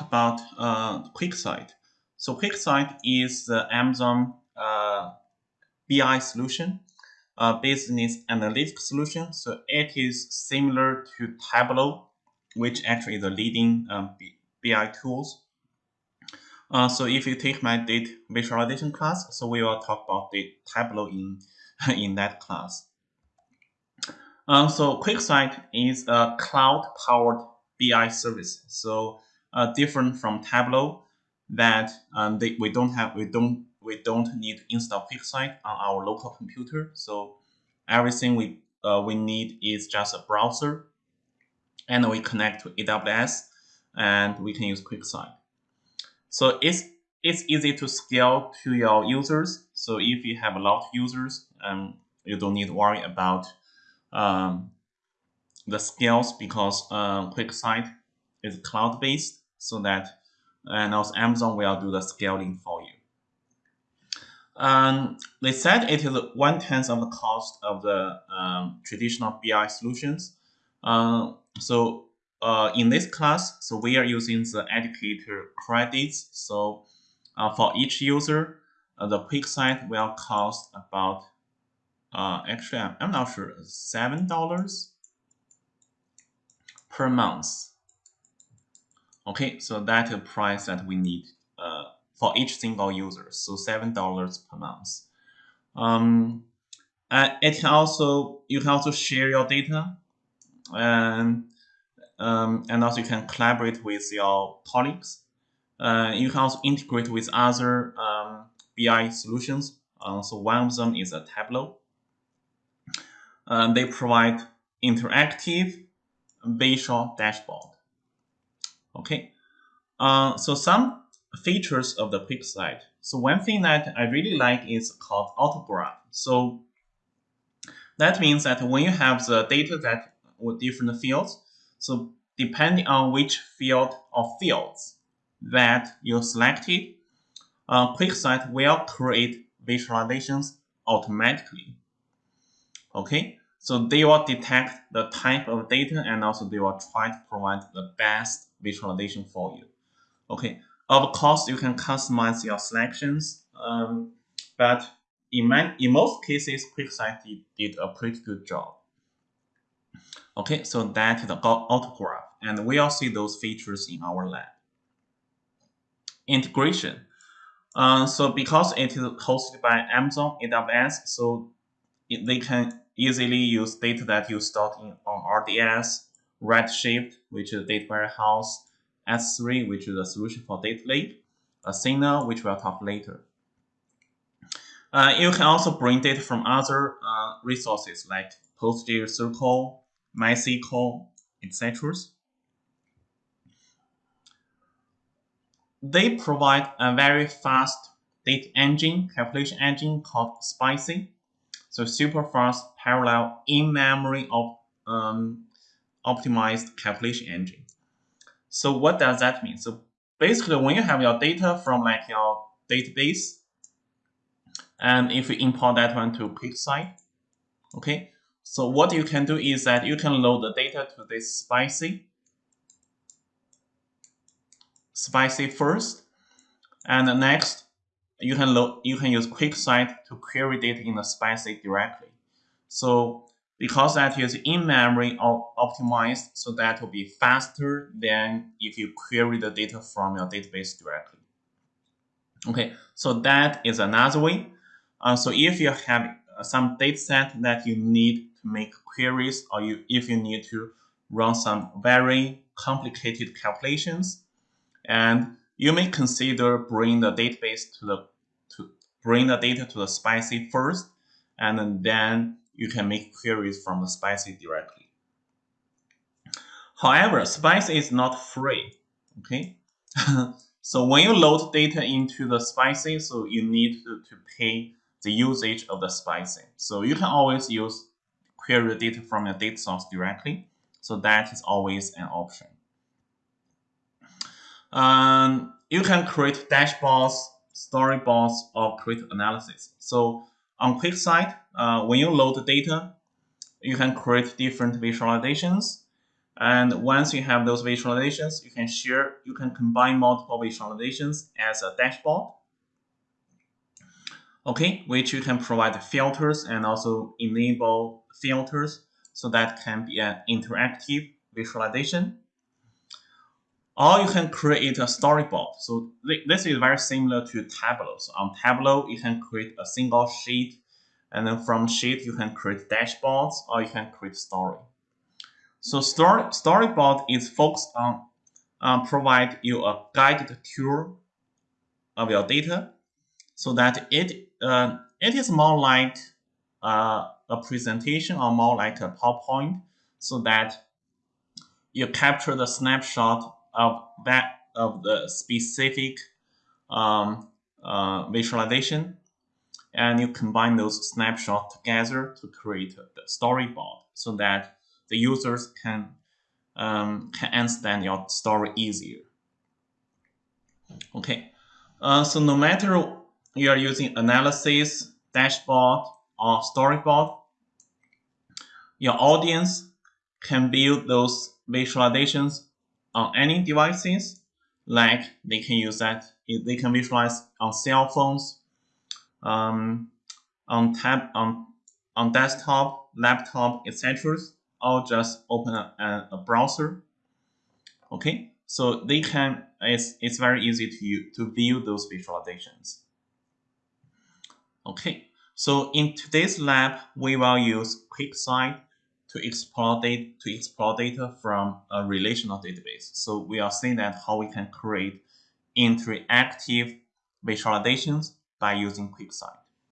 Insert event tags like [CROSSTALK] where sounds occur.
about uh, QuickSight. So QuickSight is the Amazon uh, BI solution, uh, business analytics solution. So it is similar to Tableau, which actually is the leading um, BI tools. Uh, so if you take my data visualization class, so we will talk about the Tableau in, [LAUGHS] in that class. Uh, so QuickSight is a cloud-powered BI service. So different from Tableau that um, they, we don't have we don't we don't need install QuickSight on our local computer. So everything we uh, we need is just a browser, and we connect to AWS, and we can use QuickSight. So it's it's easy to scale to your users. So if you have a lot of users, um, you don't need to worry about um, the scales because uh, QuickSight is cloud based so that and also Amazon will do the scaling for you. Um, they said it is one tenth of the cost of the um, traditional BI solutions. Uh, so uh, in this class, so we are using the educator credits. So uh, for each user, uh, the site will cost about, uh, actually, I'm, I'm not sure, $7 per month. Okay, so that's the price that we need uh, for each single user. So seven dollars per month. Um, and it can also you can also share your data, and um, and also you can collaborate with your colleagues. Uh, you can also integrate with other um, BI solutions. Uh, so one of them is a Tableau. Um, they provide interactive visual dashboard. Okay, uh, so some features of the QuickSight. So one thing that I really like is called autograph. So that means that when you have the data that with different fields, so depending on which field or fields that you selected, uh, QuickSight will create visualizations automatically. Okay, so they will detect the type of data and also they will try to provide the best visualization for you. Okay, of course you can customize your selections, um, but in, in most cases, QuickSight did, did a pretty good job. Okay, so that is the autograph, and we all see those features in our lab. Integration. Uh, so because it is hosted by Amazon AWS, so it, they can easily use data that you stored in on RDS, Redshift, which is a data warehouse, S3, which is a solution for data lake, Athena, which we'll talk later. Uh, you can also bring data from other uh, resources like PostgreSQL, MySQL, etc. They provide a very fast data engine, calculation engine called Spicy. So super fast, parallel, in-memory of um, optimized calculation engine. So what does that mean? So basically, when you have your data from like your database, and if you import that one to QuickSight, okay, so what you can do is that you can load the data to this Spicy, Spicy first, and next you can load you can use QuickSight to query data in the Spicy directly. So because that is in-memory optimized, so that will be faster than if you query the data from your database directly. Okay, so that is another way. Uh, so if you have uh, some data set that you need to make queries, or you if you need to run some very complicated calculations, and you may consider bring the database to the to bring the data to the spicy first, and then you can make queries from the Spicy directly. However, Spicy is not free. Okay, [LAUGHS] so when you load data into the Spicy, so you need to, to pay the usage of the Spicy. So you can always use query data from your data source directly. So that is always an option. Um, you can create dashboards, storyboards, or create analysis. So on QuickSight, uh, when you load the data, you can create different visualizations. And once you have those visualizations, you can share, you can combine multiple visualizations as a dashboard. Okay, which you can provide filters and also enable filters so that can be an interactive visualization. Or you can create a storyboard. So this is very similar to Tableau. So on Tableau, you can create a single sheet and then from sheet, you can create dashboards or you can create story. So story, storyboard is focused on uh, provide you a guided tour of your data so that it uh, it is more like uh, a presentation or more like a PowerPoint so that you capture the snapshot of that of the specific um, uh, visualization and you combine those snapshots together to create the storyboard so that the users can um, can understand your story easier. Okay, uh, so no matter you are using analysis, dashboard, or storyboard, your audience can build those visualizations on any devices. Like they can use that, they can visualize on cell phones, um, on tab, on on desktop, laptop, etc. Or just open a, a browser. Okay, so they can. It's it's very easy to to view those visualizations. Okay, so in today's lab, we will use QuickSight to explore data, to explore data from a relational database. So we are seeing that how we can create interactive visualizations by using QuickSight.